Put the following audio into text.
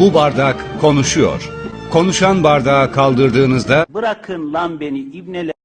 Bu bardak konuşuyor. Konuşan bardağı kaldırdığınızda Bırakın lan beni ibneler.